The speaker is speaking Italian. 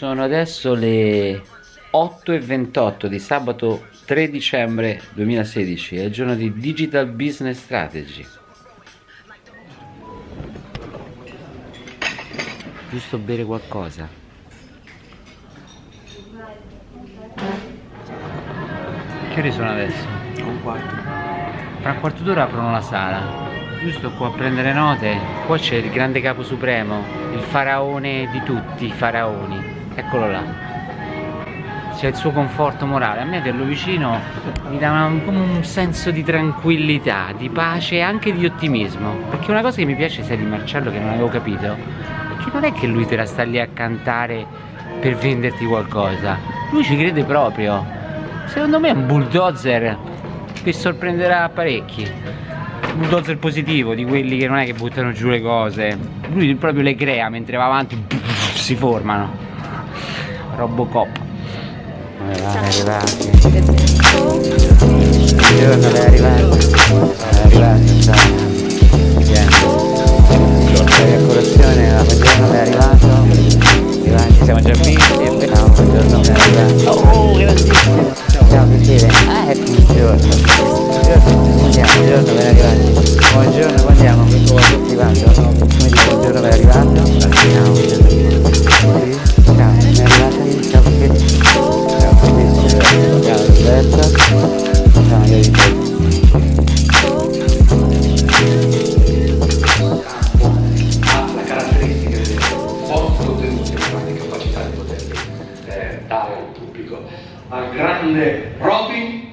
Sono adesso le 8.28 di sabato 3 dicembre 2016, è il giorno di Digital Business Strategy. Giusto bere qualcosa. Che ore sono adesso? Un quarto. Fra un quarto d'ora aprono la sala. Giusto qua a prendere note. Qua c'è il grande capo supremo, il faraone di tutti i faraoni. Eccolo là. C'è il suo conforto morale. A me averlo vicino mi dà una, come un senso di tranquillità, di pace e anche di ottimismo. Perché una cosa che mi piace sia di Marcello che non avevo capito è che non è che lui te la sta lì a cantare per venderti qualcosa. Lui ci crede proprio. Secondo me è un bulldozer che sorprenderà parecchi. Bulldozer positivo, di quelli che non è che buttano giù le cose. Lui proprio le crea mentre va avanti, si formano. Robocop. È arrivato. Buongiorno, è arrivato. È arrivato, sta. Sei a colazione, buongiorno, è arrivato. Arrivati, siamo già visti. Ciao, buongiorno, è arrivato. Oh, grandissimo. Ciao, piacere. Ah, è buongiorno. Buongiorno, buongiorno, ben arrivati. Buongiorno, molto contenuti e grande capacità di poterli eh, dare al pubblico. Al grande Robin!